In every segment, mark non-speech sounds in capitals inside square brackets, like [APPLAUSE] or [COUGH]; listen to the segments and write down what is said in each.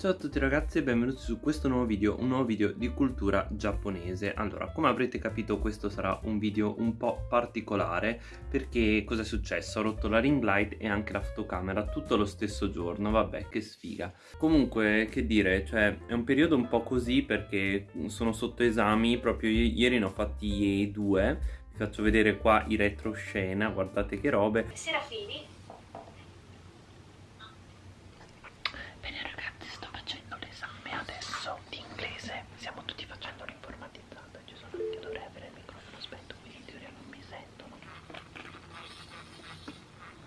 Ciao a tutti ragazzi e benvenuti su questo nuovo video, un nuovo video di cultura giapponese. Allora, come avrete capito questo sarà un video un po' particolare Perché cosa è successo? Ho rotto la ring light e anche la fotocamera tutto lo stesso giorno, vabbè che sfiga. Comunque, che dire, cioè è un periodo un po' così perché sono sotto esami Proprio ieri ne ho fatti due. Vi faccio vedere qua i retroscena, guardate che robe. Serafini stiamo tutti facendo l'informatizzata ci sono io dovrei avere il microfono spento quindi in teoria non mi sentono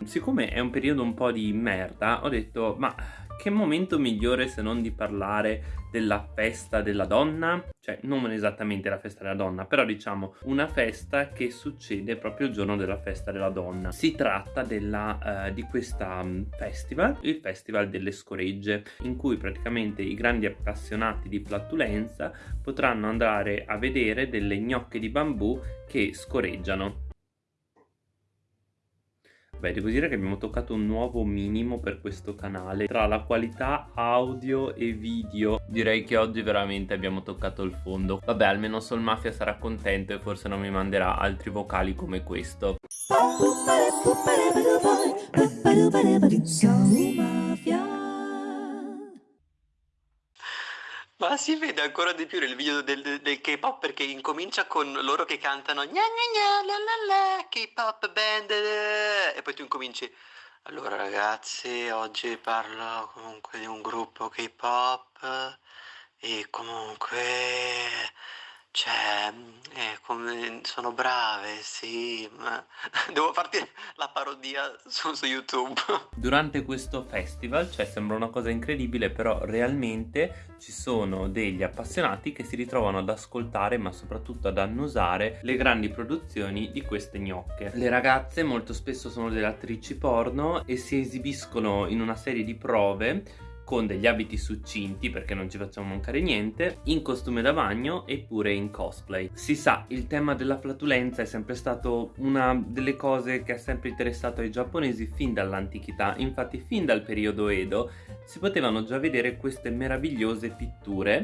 siccome è un periodo un po' di merda ho detto ma che momento migliore se non di parlare della festa della donna? Cioè, non esattamente la festa della donna, però diciamo una festa che succede proprio il giorno della festa della donna. Si tratta della, uh, di questa um, festival, il Festival delle Scoregge, in cui praticamente i grandi appassionati di flatulenza potranno andare a vedere delle gnocche di bambù che scoreggiano. Beh, devo dire che abbiamo toccato un nuovo minimo per questo canale. Tra la qualità audio e video Direi che oggi veramente abbiamo toccato il fondo. Vabbè, almeno Sol Mafia sarà contento e forse non mi manderà altri vocali come questo Ma si vede ancora di più nel video del, del, del K-pop perché incomincia con loro che cantano gna gna gna la la la K-pop band e poi tu incominci. Allora ragazzi oggi parlo comunque di un gruppo K-pop e comunque cioè, eh, come sono brave, sì, ma [LAUGHS] devo farti la parodia su, su, YouTube. [LAUGHS] Durante questo festival, cioè sembra una cosa incredibile, però realmente ci sono degli appassionati che si ritrovano ad ascoltare, ma soprattutto ad annusare le grandi produzioni di queste gnocche. Le ragazze molto spesso sono delle attrici porno e si esibiscono in una serie di prove con degli abiti succinti perché non ci facciamo mancare niente, in costume da bagno eppure in cosplay. Si sa, il tema della flatulenza è sempre stato una delle cose che ha sempre interessato ai giapponesi fin dall'antichità, infatti fin dal periodo Edo si potevano già vedere queste meravigliose pitture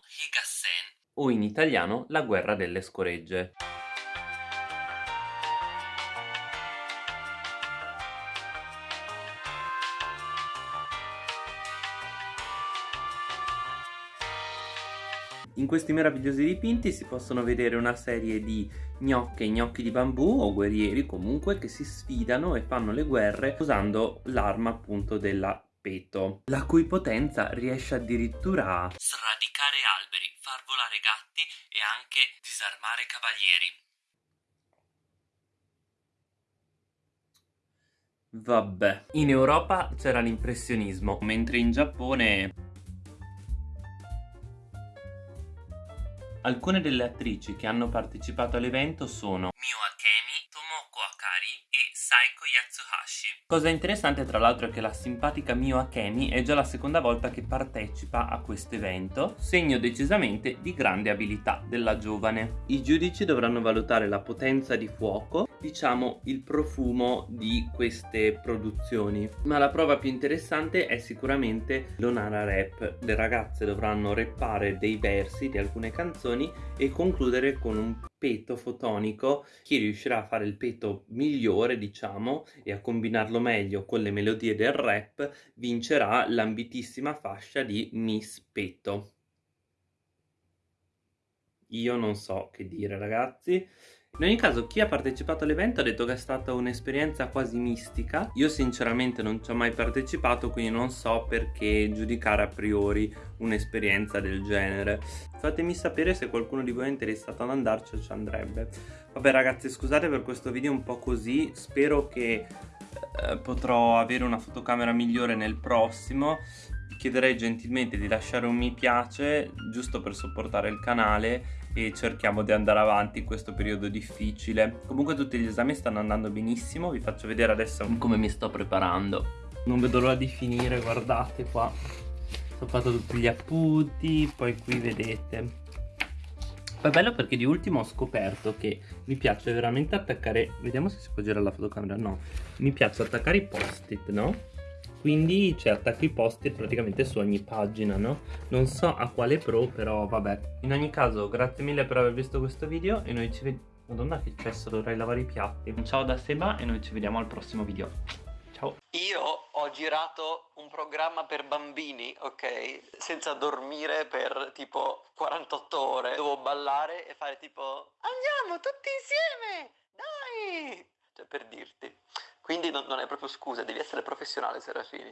o in italiano la guerra delle scoregge. In questi meravigliosi dipinti si possono vedere una serie di gnocche, gnocchi di bambù o guerrieri comunque che si sfidano e fanno le guerre usando l'arma appunto della peto, la cui potenza riesce addirittura a sradicare alberi, far volare gatti e anche disarmare cavalieri. Vabbè, in Europa c'era l'impressionismo, mentre in Giappone Alcune delle attrici che hanno partecipato all'evento sono Mio Akemi, Tomoko Akari e Saiko Yatsuhashi. Cosa interessante tra l'altro è che la simpatica Mio Akemi è già la seconda volta che partecipa a questo evento, segno decisamente di grande abilità della giovane. I giudici dovranno valutare la potenza di fuoco diciamo il profumo di queste produzioni. Ma la prova più interessante è sicuramente l'onara rap. Le ragazze dovranno rappare dei versi di alcune canzoni e concludere con un peto fotonico. Chi riuscirà a fare il peto migliore diciamo e a combinarlo meglio con le melodie del rap vincerà l'ambitissima fascia di Miss Peto io non so che dire ragazzi in ogni caso chi ha partecipato all'evento ha detto che è stata un'esperienza quasi mistica. Io sinceramente non ci ho mai partecipato quindi non so perché giudicare a priori un'esperienza del genere. Fatemi sapere se qualcuno di voi è interessato ad andarci o ci andrebbe. Vabbè ragazzi scusate per questo video un po' così. Spero che eh, potrò avere una fotocamera migliore nel prossimo. Chiederei gentilmente di lasciare un mi piace giusto per supportare il canale e cerchiamo di andare avanti in questo periodo difficile. Comunque tutti gli esami stanno andando benissimo, vi faccio vedere adesso come mi sto preparando. Non vedo l'ora di finire, guardate qua. Ho fatto tutti gli appunti, poi qui vedete. Poi è bello perché di ultimo ho scoperto che mi piace veramente attaccare... Vediamo se si può girare la fotocamera, no. Mi piace attaccare i post-it, no? Quindi cioè, attacco i poster praticamente su ogni pagina, no? Non so a quale pro, però vabbè. In ogni caso, grazie mille per aver visto questo video e noi ci vediamo... Madonna che cesso, dovrei lavare i piatti. Ciao da Seba e noi ci vediamo al prossimo video. Ciao. Io ho girato un programma per bambini, ok? Senza dormire per tipo 48 ore. Dovevo ballare e fare tipo andiamo tutti insieme, dai! Cioè per dirti. Quindi non, non è proprio scusa, devi essere professionale Serafini.